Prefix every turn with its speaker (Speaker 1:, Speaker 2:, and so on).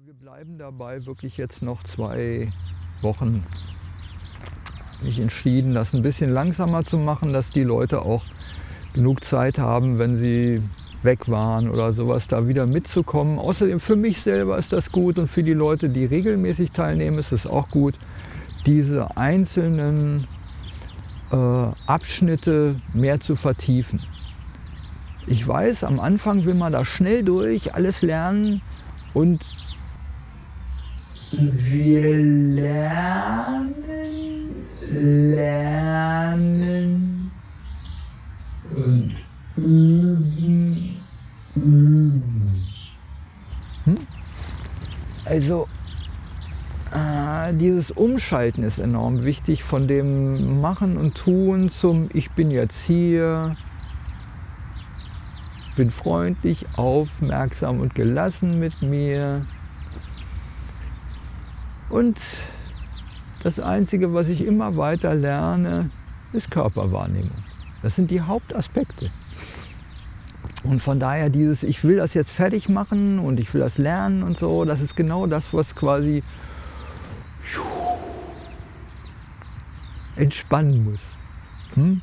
Speaker 1: Aber wir bleiben dabei wirklich jetzt noch zwei Wochen. Mich entschieden, das ein bisschen langsamer zu machen, dass die Leute auch genug Zeit haben, wenn sie weg waren oder sowas, da wieder mitzukommen. Außerdem für mich selber ist das gut und für die Leute, die regelmäßig teilnehmen, ist es auch gut, diese einzelnen äh, Abschnitte mehr zu vertiefen. Ich weiß, am Anfang will man da schnell durch, alles lernen und wir lernen, lernen und üben, üben. Hm? Also äh, dieses Umschalten ist enorm wichtig von dem Machen und Tun zum Ich bin jetzt hier, bin freundlich, aufmerksam und gelassen mit mir. Und das Einzige, was ich immer weiter lerne, ist Körperwahrnehmung. Das sind die Hauptaspekte. Und von daher dieses, ich will das jetzt fertig machen und ich will das lernen und so, das ist genau das, was quasi entspannen muss. Hm?